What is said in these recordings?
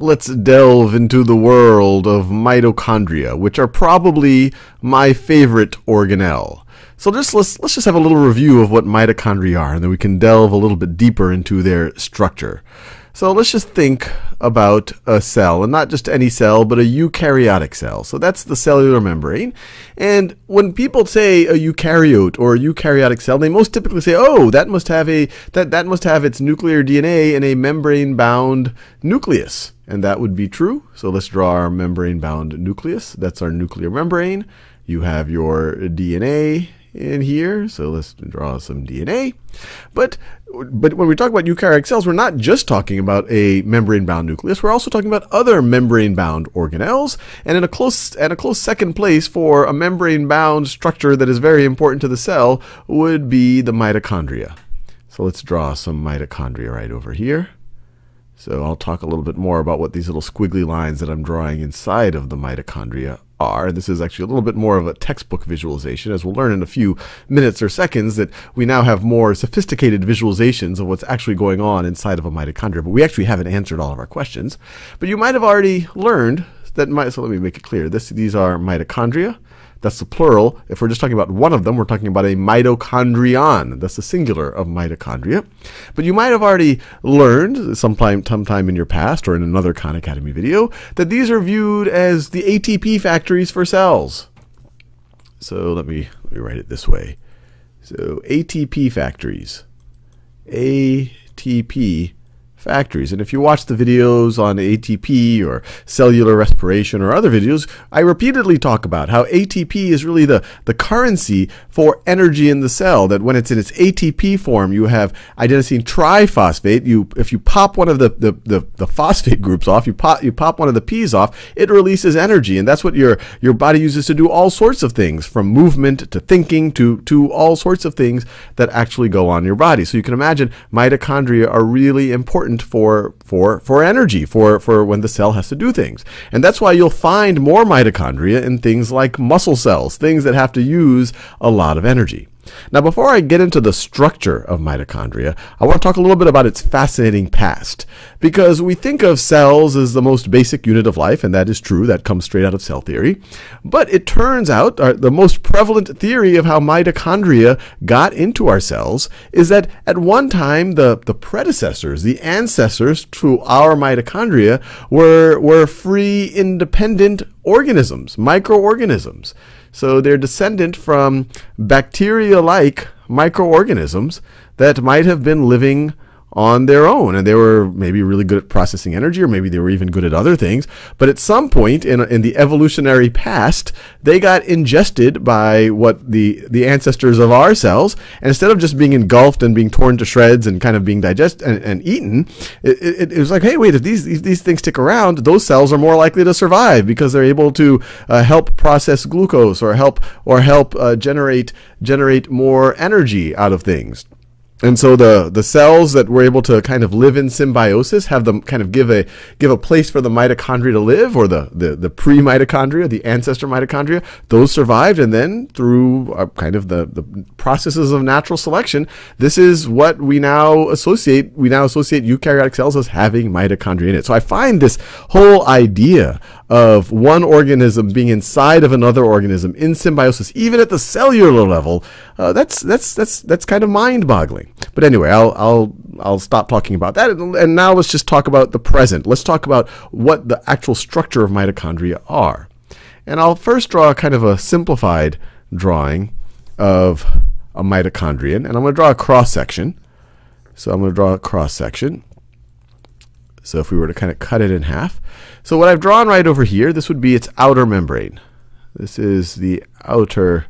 let's delve into the world of mitochondria, which are probably my favorite organelle. So just let's let's just have a little review of what mitochondria are, and then we can delve a little bit deeper into their structure. So let's just think about a cell, and not just any cell, but a eukaryotic cell. So that's the cellular membrane. And when people say a eukaryote or a eukaryotic cell, they most typically say, "Oh, that must have a that that must have its nuclear DNA in a membrane-bound nucleus." And that would be true. So let's draw our membrane-bound nucleus. That's our nuclear membrane. You have your DNA in here. So let's draw some DNA. But but when we talk about eukaryotic cells, we're not just talking about a membrane-bound nucleus. We're also talking about other membrane-bound organelles. And in a close and a close second place for a membrane-bound structure that is very important to the cell would be the mitochondria. So let's draw some mitochondria right over here. So I'll talk a little bit more about what these little squiggly lines that I'm drawing inside of the mitochondria are. This is actually a little bit more of a textbook visualization, as we'll learn in a few minutes or seconds that we now have more sophisticated visualizations of what's actually going on inside of a mitochondria. But we actually haven't answered all of our questions. But you might have already learned that, so let me make it clear. This, these are mitochondria. That's the plural. If we're just talking about one of them, we're talking about a mitochondrion. That's the singular of mitochondria. But you might have already learned sometime, sometime in your past or in another Khan Academy video that these are viewed as the ATP factories for cells. So let me, let me write it this way. So ATP factories. ATP factories. And if you watch the videos on ATP or cellular respiration or other videos, I repeatedly talk about how ATP is really the, the currency for energy in the cell. That when it's in its ATP form, you have adenosine triphosphate. You, if you pop one of the, the, the, the phosphate groups off, you pop, you pop one of the P's off, it releases energy. And that's what your, your body uses to do all sorts of things, from movement to thinking to, to all sorts of things that actually go on your body. So you can imagine mitochondria are really important important for for for energy for for when the cell has to do things. And that's why you'll find more mitochondria in things like muscle cells things that have to use a lot of energy now, before I get into the structure of mitochondria, I want to talk a little bit about its fascinating past. Because we think of cells as the most basic unit of life, and that is true, that comes straight out of cell theory. But it turns out uh, the most prevalent theory of how mitochondria got into our cells is that at one time the, the predecessors, the ancestors to our mitochondria, were, were free, independent organisms, microorganisms. So they're descendant from bacteria like microorganisms that might have been living on their own. And they were maybe really good at processing energy or maybe they were even good at other things. But at some point in, in the evolutionary past they got ingested by what the the ancestors of our cells. And instead of just being engulfed and being torn to shreds and kind of being digested and, and, eaten it, it, it, was like hey wait if these, these, these things stick around those cells are more likely to survive because they're able to uh, help process glucose or help or help uh, generate generate more energy out of things and so the the cells that were able to kind of live in symbiosis have them kind of give a give a place for the mitochondria to live, or the the, the pre mitochondria, the ancestor mitochondria. Those survived, and then through uh, kind of the the processes of natural selection, this is what we now associate. We now associate eukaryotic cells as having mitochondria in it. So I find this whole idea of one organism being inside of another organism in symbiosis, even at the cellular level, uh, that's that's that's that's kind of mind-boggling. But anyway, I'll I'll I'll stop talking about that, and, and now let's just talk about the present. Let's talk about what the actual structure of mitochondria are, and I'll first draw kind of a simplified drawing of a mitochondrion, and I'm going to draw a cross section. So I'm going to draw a cross section. So if we were to kind of cut it in half, so what I've drawn right over here, this would be its outer membrane. This is the outer,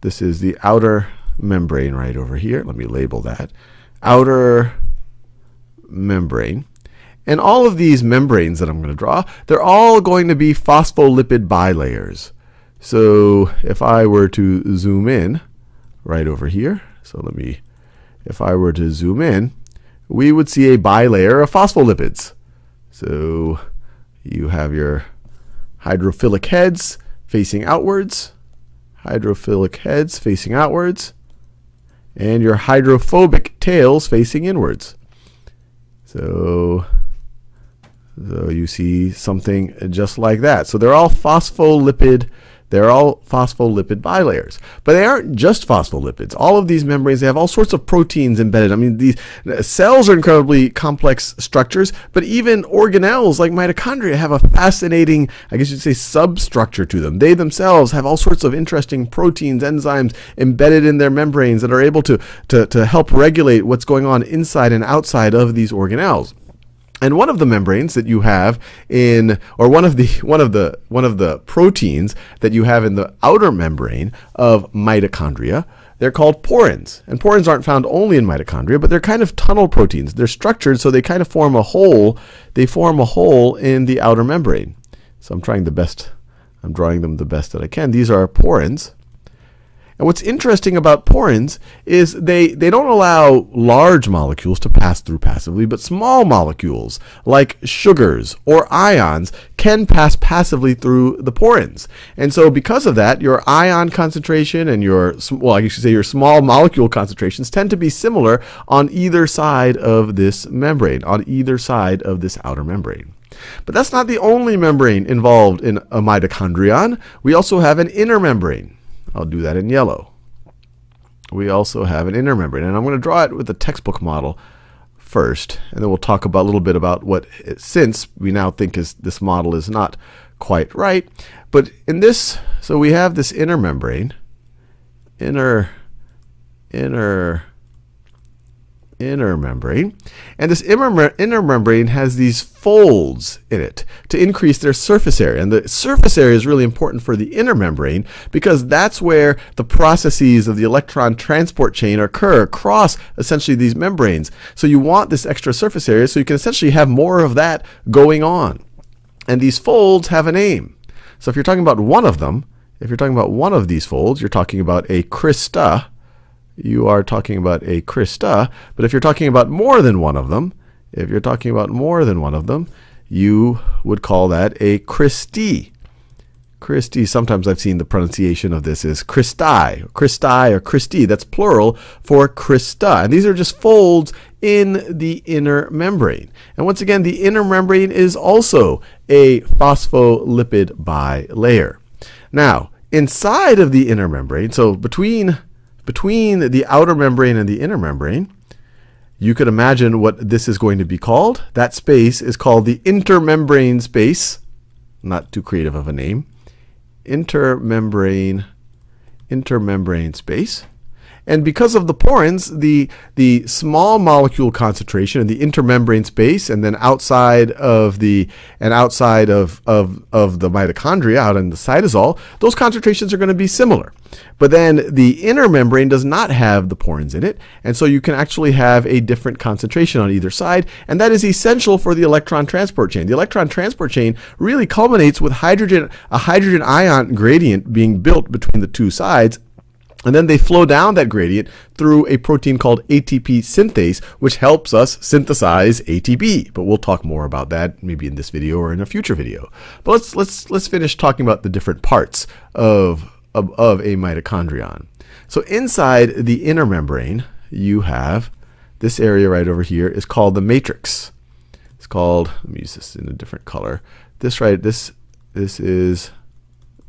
this is the outer membrane right over here. Let me label that. Outer membrane. And all of these membranes that I'm going to draw, they're all going to be phospholipid bilayers. So if I were to zoom in right over here, so let me, if I were to zoom in, we would see a bilayer of phospholipids. So you have your hydrophilic heads facing outwards, hydrophilic heads facing outwards, and your hydrophobic tails facing inwards. So So you see something just like that. So they're all phospholipid they're all phospholipid bilayers. But they aren't just phospholipids. All of these membranes, they have all sorts of proteins embedded. I mean, these cells are incredibly complex structures, but even organelles like mitochondria have a fascinating, I guess you'd say, substructure to them. They themselves have all sorts of interesting proteins, enzymes embedded in their membranes that are able to, to, to help regulate what's going on inside and outside of these organelles. And one of the membranes that you have in, or one of the one of the one of the proteins that you have in the outer membrane of mitochondria, they're called porins. And porins aren't found only in mitochondria, but they're kind of tunnel proteins. They're structured so they kind of form a hole. They form a hole in the outer membrane. So I'm trying the best. I'm drawing them the best that I can. These are porins. And what's interesting about porins is they, they don't allow large molecules to pass through passively, but small molecules like sugars or ions can pass passively through the porins. And so because of that, your ion concentration and your, well, I should say your small molecule concentrations tend to be similar on either side of this membrane, on either side of this outer membrane. But that's not the only membrane involved in a mitochondrion. We also have an inner membrane. I'll do that in yellow. We also have an inner membrane, and I'm going to draw it with the textbook model first, and then we'll talk about a little bit about what, since we now think is this model is not quite right, but in this, so we have this inner membrane, inner, inner inner membrane. And this inner membrane has these folds in it to increase their surface area. And the surface area is really important for the inner membrane because that's where the processes of the electron transport chain occur across essentially these membranes. So you want this extra surface area so you can essentially have more of that going on. And these folds have a name. So if you're talking about one of them, if you're talking about one of these folds, you're talking about a crista, you are talking about a crista. But if you're talking about more than one of them, if you're talking about more than one of them, you would call that a cristae. cristae, sometimes I've seen the pronunciation of this is cristae, cristae or cristae. That's plural for crista. And these are just folds in the inner membrane. And once again, the inner membrane is also a phospholipid bilayer. Now, inside of the inner membrane, so between between the outer membrane and the inner membrane, you could imagine what this is going to be called. That space is called the intermembrane space. Not too creative of a name. Intermembrane, intermembrane space. And because of the porins, the, the small molecule concentration in the intermembrane space and then outside of the and outside of, of, of the mitochondria out in the cytosol, those concentrations are going to be similar. But then the inner membrane does not have the porins in it, and so you can actually have a different concentration on either side, and that is essential for the electron transport chain. The electron transport chain really culminates with hydrogen a hydrogen ion gradient being built between the two sides and then they flow down that gradient through a protein called ATP synthase, which helps us synthesize ATP. But we'll talk more about that maybe in this video or in a future video. But let's let's let's finish talking about the different parts of of, of a mitochondrion. So inside the inner membrane, you have this area right over here is called the matrix. It's called. Let me use this in a different color. This right. This this is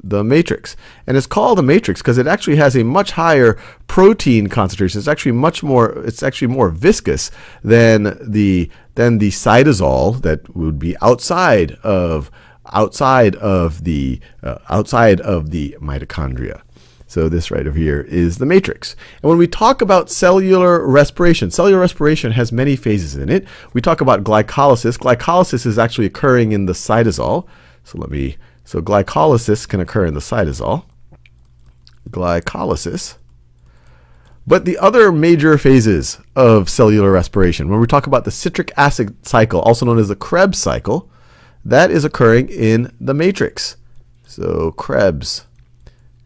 the matrix. And it's called a matrix because it actually has a much higher protein concentration. It's actually much more it's actually more viscous than the than the cytosol that would be outside of outside of the uh, outside of the mitochondria. So this right over here is the matrix. And when we talk about cellular respiration, cellular respiration has many phases in it. We talk about glycolysis. Glycolysis is actually occurring in the cytosol. So let me so glycolysis can occur in the cytosol. Glycolysis. But the other major phases of cellular respiration, when we talk about the citric acid cycle, also known as the Krebs cycle, that is occurring in the matrix. So Krebs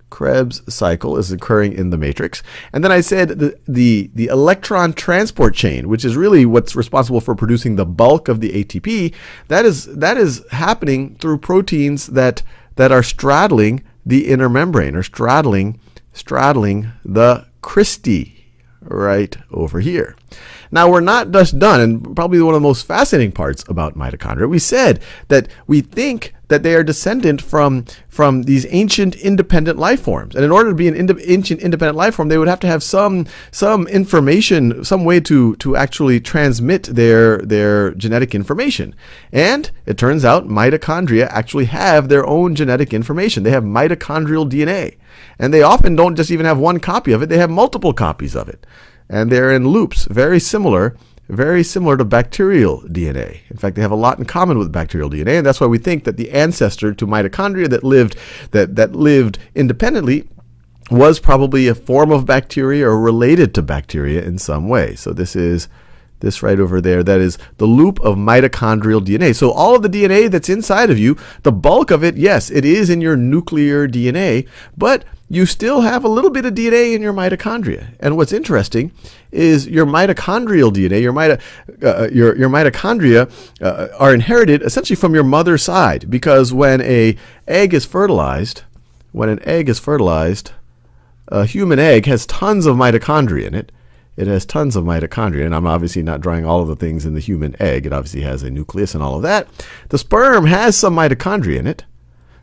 Krebs cycle is occurring in the matrix. And then I said the, the, the electron transport chain, which is really what's responsible for producing the bulk of the ATP, that is, that is happening through proteins that, that are straddling the inner membrane or straddling, straddling the cristae right over here. Now, we're not just done, and probably one of the most fascinating parts about mitochondria. We said that we think that they are descendant from from these ancient independent life forms. And in order to be an ind- ancient independent life form, they would have to have some some information, some way to to actually transmit their their genetic information. And it turns out mitochondria actually have their own genetic information. They have mitochondrial DNA. And they often don't just even have one copy of it, they have multiple copies of it. And they're in loops, very similar very similar to bacterial DNA. In fact, they have a lot in common with bacterial DNA, and that's why we think that the ancestor to mitochondria that lived that, that lived independently was probably a form of bacteria or related to bacteria in some way. So this is this right over there, that is the loop of mitochondrial DNA. So all of the DNA that's inside of you, the bulk of it, yes, it is in your nuclear DNA, but you still have a little bit of DNA in your mitochondria. And what's interesting is your mitochondrial DNA, your, mito, uh, your, your mitochondria uh, are inherited essentially from your mother's side because when a egg is fertilized, when an egg is fertilized, a human egg has tons of mitochondria in it. It has tons of mitochondria, and I'm obviously not drawing all of the things in the human egg. It obviously has a nucleus and all of that. The sperm has some mitochondria in it.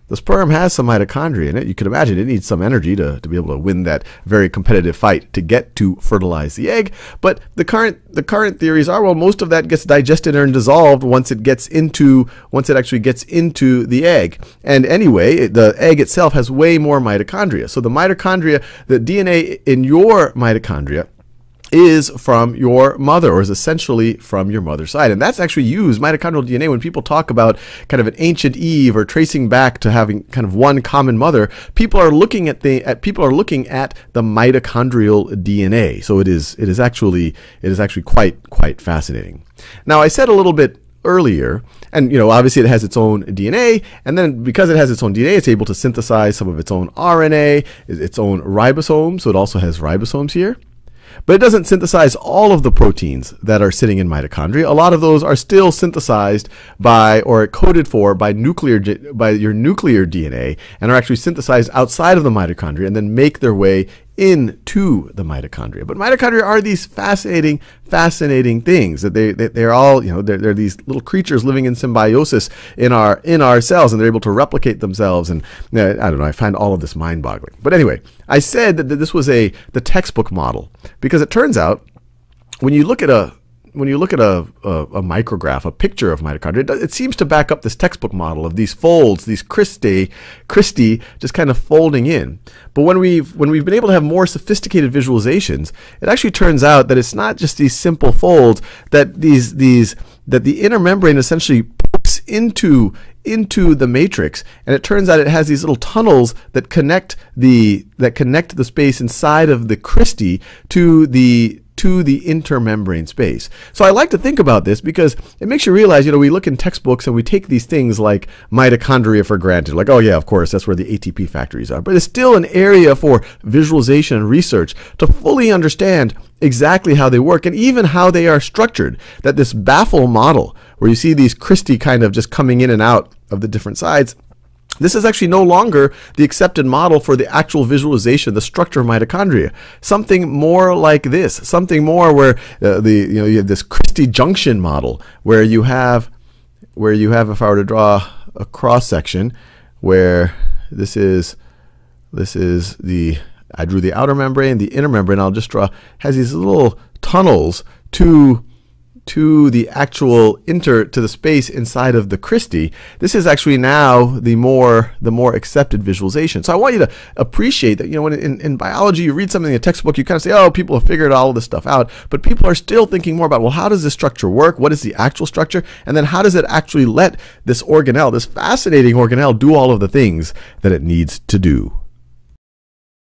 The sperm has some mitochondria in it. You can imagine it needs some energy to, to be able to win that very competitive fight to get to fertilize the egg. But the current the current theories are well, most of that gets digested and dissolved once it gets into once it actually gets into the egg. And anyway, the egg itself has way more mitochondria. So the mitochondria, the DNA in your mitochondria is from your mother or is essentially from your mother's side. And that's actually used, mitochondrial DNA, when people talk about kind of an ancient Eve or tracing back to having kind of one common mother, people are looking at the at people are looking at the mitochondrial DNA. So it is it is actually it is actually quite quite fascinating. Now I said a little bit earlier. And you know, obviously it has its own DNA, and then because it has its own DNA, it's able to synthesize some of its own RNA, its own ribosomes. So it also has ribosomes here. But it doesn't synthesize all of the proteins that are sitting in mitochondria. A lot of those are still synthesized by or coded for by nuclear by your nuclear DNA and are actually synthesized outside of the mitochondria and then make their way into the mitochondria. But mitochondria are these fascinating, fascinating things that they, they they're all you know they're, they're these little creatures living in symbiosis in our in our cells, and they're able to replicate themselves. And you know, I don't know, I find all of this mind-boggling. But anyway, I said that this was a the textbook model because it turns out when you look at a when you look at a, a, a, micrograph, a picture of mitochondria, it, it, seems to back up this textbook model of these folds, these cristae, cristae just kind of folding in. But when we've when we've been able to have more sophisticated visualizations, it actually turns out that it's not just these simple folds that these these that the inner membrane essentially pokes into into the matrix and it turns out it has these little tunnels that connect the that connect the space inside of the cristae to the to the intermembrane space. So I like to think about this because it makes you realize, you know, we look in textbooks and we take these things like mitochondria for granted. Like, oh yeah, of course, that's where the ATP factories are. But it's still an area for visualization and research to fully understand exactly how they work and even how they are structured. That this baffle model, where you see these cristae kind of just coming in and out of the different sides, this is actually no longer the accepted model for the actual visualization, the structure of mitochondria. Something more like this, something more where uh, the you know you have this cristae junction model where you have where you have if I were to draw a cross section where this is this is the I drew the outer membrane, the inner membrane. I'll just draw has these little tunnels to to the actual inter to the space inside of the cristae, this is actually now the more the more accepted visualization. So I want you to appreciate that you know when in, in biology you read something in a textbook you kind of say oh people have figured all this stuff out, but people are still thinking more about well how does this structure work? What is the actual structure? And then how does it actually let this organelle, this fascinating organelle, do all of the things that it needs to do?